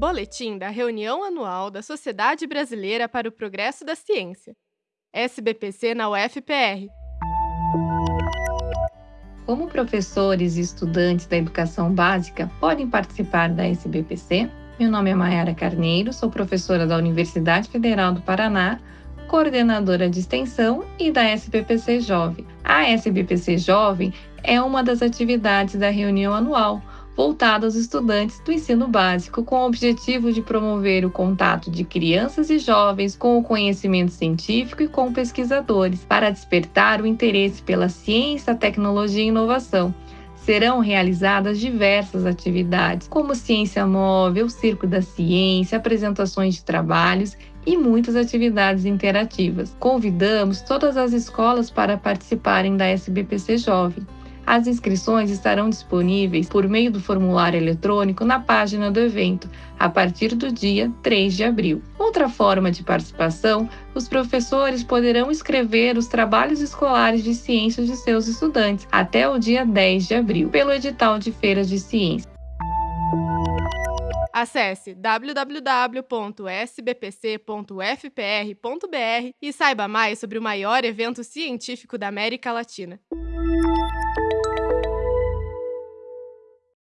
Boletim da reunião anual da Sociedade Brasileira para o Progresso da Ciência. SBPC na UFPR. Como professores e estudantes da educação básica podem participar da SBPC? Meu nome é Mayara Carneiro, sou professora da Universidade Federal do Paraná, coordenadora de extensão e da SBPC Jovem. A SBPC Jovem é uma das atividades da reunião anual, voltada aos estudantes do ensino básico, com o objetivo de promover o contato de crianças e jovens com o conhecimento científico e com pesquisadores, para despertar o interesse pela ciência, tecnologia e inovação serão realizadas diversas atividades, como ciência móvel, circo da ciência, apresentações de trabalhos e muitas atividades interativas. Convidamos todas as escolas para participarem da SBPC Jovem. As inscrições estarão disponíveis por meio do formulário eletrônico na página do evento, a partir do dia 3 de abril. Outra forma de participação, os professores poderão escrever os trabalhos escolares de ciências de seus estudantes até o dia 10 de abril, pelo edital de feiras de ciência. Acesse www.sbpc.fpr.br e saiba mais sobre o maior evento científico da América Latina.